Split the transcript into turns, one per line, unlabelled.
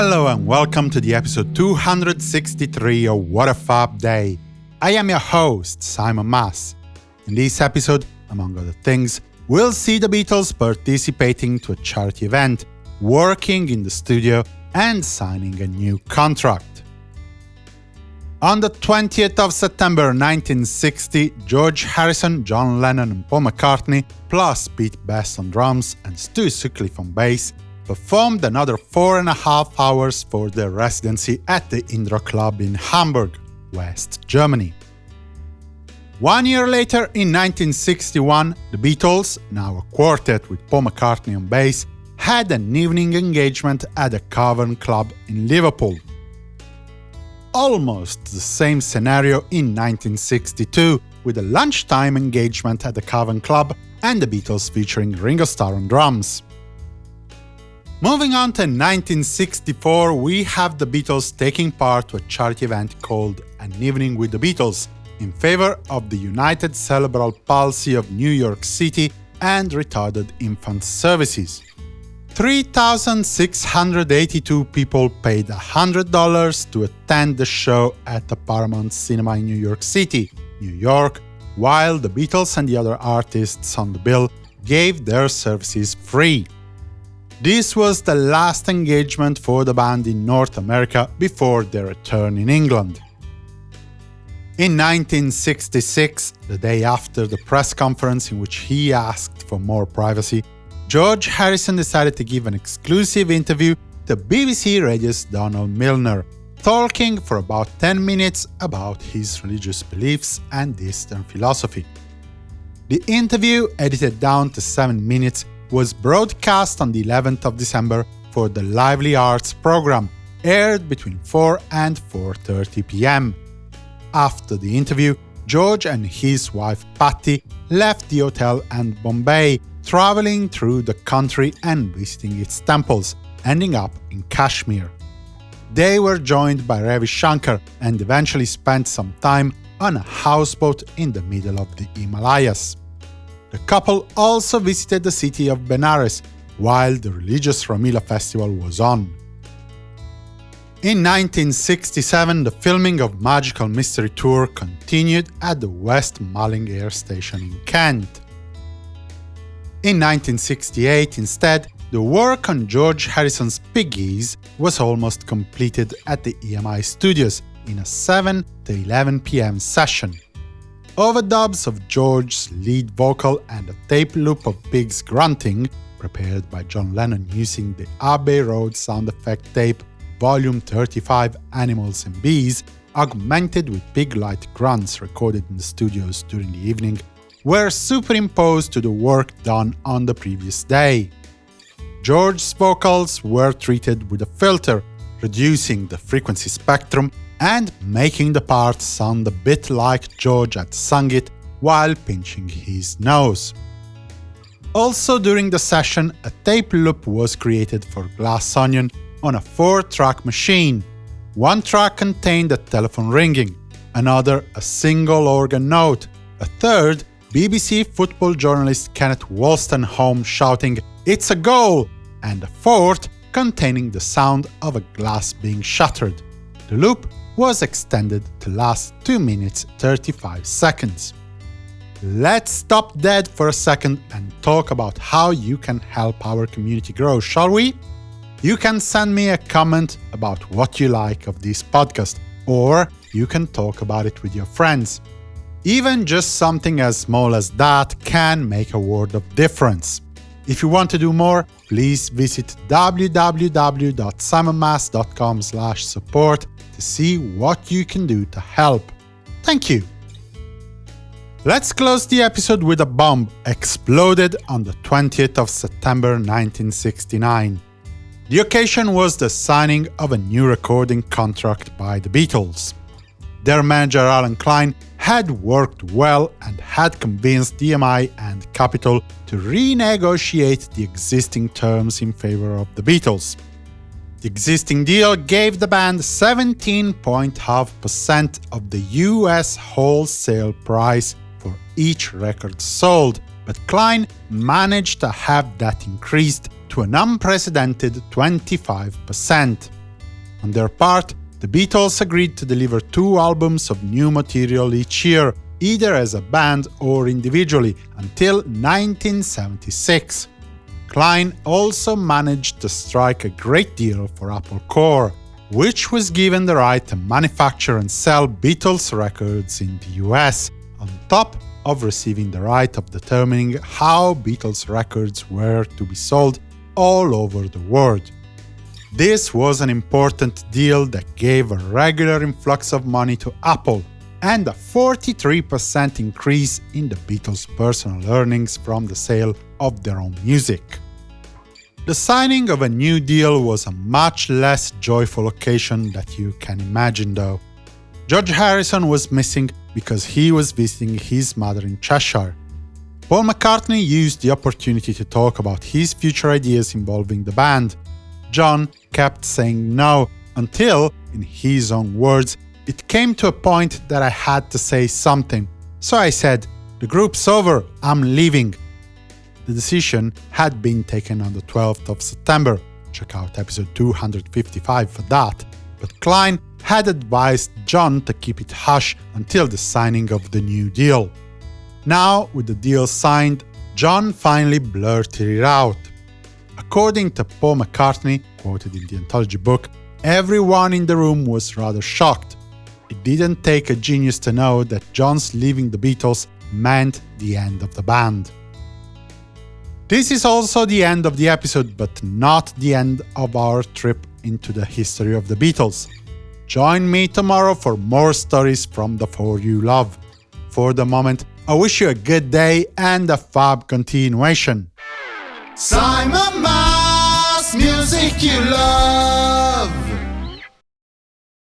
Hello and welcome to the episode 263 of What a Fab Day. I am your host, Simon Mas. In this episode, among other things, we'll see the Beatles participating to a charity event, working in the studio, and signing a new contract. On the 20th of September 1960, George Harrison, John Lennon and Paul McCartney, plus Pete Best on drums and Stu Sutcliffe on bass, performed another four and a half hours for their residency at the Indra Club in Hamburg, West Germany. One year later, in 1961, the Beatles, now a quartet with Paul McCartney on bass, had an evening engagement at the Cavern Club in Liverpool. Almost the same scenario in 1962, with a lunchtime engagement at the Cavern Club and the Beatles featuring Ringo Starr on drums. Moving on to 1964, we have the Beatles taking part to a charity event called An Evening with the Beatles in favor of the United Cerebral Palsy of New York City and Retarded Infant Services. 3,682 people paid $100 to attend the show at the Paramount Cinema in New York City, New York, while the Beatles and the other artists on the bill gave their services free. This was the last engagement for the band in North America before their return in England. In 1966, the day after the press conference in which he asked for more privacy, George Harrison decided to give an exclusive interview to BBC Radio's Donald Milner, talking for about 10 minutes about his religious beliefs and Eastern philosophy. The interview, edited down to 7 minutes, was broadcast on the 11th of December for the Lively Arts program, aired between 4 and 4.30 pm. After the interview, George and his wife Pattie left the hotel and Bombay, traveling through the country and visiting its temples, ending up in Kashmir. They were joined by Ravi Shankar and eventually spent some time on a houseboat in the middle of the Himalayas. The couple also visited the city of Benares while the religious Ramlila festival was on. In 1967, the filming of Magical Mystery Tour continued at the West Malling Air Station in Kent. In 1968, instead, the work on George Harrison's Piggies was almost completed at the EMI studios in a 7 to 11 pm session. Overdubs of George's lead vocal and a tape loop of pigs grunting, prepared by John Lennon using the Abbey Road sound effect tape Volume 35 Animals and Bees, augmented with pig-like grunts recorded in the studios during the evening, were superimposed to the work done on the previous day. George's vocals were treated with a filter, reducing the frequency spectrum and making the part sound a bit like George had sung it while pinching his nose. Also during the session, a tape loop was created for Glass Onion on a four-track machine. One track contained a telephone ringing, another a single organ note, a third BBC football journalist Kenneth Wolstenholme shouting, It's a goal! and a fourth containing the sound of a glass being shattered. The loop was extended to last 2 minutes 35 seconds. Let's stop dead for a second and talk about how you can help our community grow, shall we? You can send me a comment about what you like of this podcast, or you can talk about it with your friends. Even just something as small as that can make a world of difference. If you want to do more, please visit www.simonmas.com support to see what you can do to help. Thank you! Let's close the episode with a bomb exploded on the 20th of September 1969. The occasion was the signing of a new recording contract by the Beatles. Their manager Allen Klein had worked well and had convinced EMI and Capitol to renegotiate the existing terms in favor of the Beatles. The existing deal gave the band 17.5% of the US wholesale price for each record sold, but Klein managed to have that increased to an unprecedented 25%. On their part, the Beatles agreed to deliver two albums of new material each year, either as a band or individually, until 1976. Klein also managed to strike a great deal for Apple Corps, which was given the right to manufacture and sell Beatles records in the US, on top of receiving the right of determining how Beatles records were to be sold all over the world. This was an important deal that gave a regular influx of money to Apple and a 43% increase in the Beatles' personal earnings from the sale of their own music. The signing of a new deal was a much less joyful occasion that you can imagine though. George Harrison was missing because he was visiting his mother in Cheshire. Paul McCartney used the opportunity to talk about his future ideas involving the band. John kept saying no until, in his own words, it came to a point that I had to say something. So I said, the group's over, I'm leaving. The decision had been taken on the 12th of September, check out episode 255 for that, but Klein had advised John to keep it hush until the signing of the new deal. Now, with the deal signed, John finally blurted it out. According to Paul McCartney, quoted in the anthology book, everyone in the room was rather shocked. It didn't take a genius to know that John's leaving the Beatles meant the end of the band. This is also the end of the episode, but not the end of our trip into the history of the Beatles. Join me tomorrow for more stories from the four you love. For the moment, I wish you a good day and a fab continuation.
Simon Mas, music you love.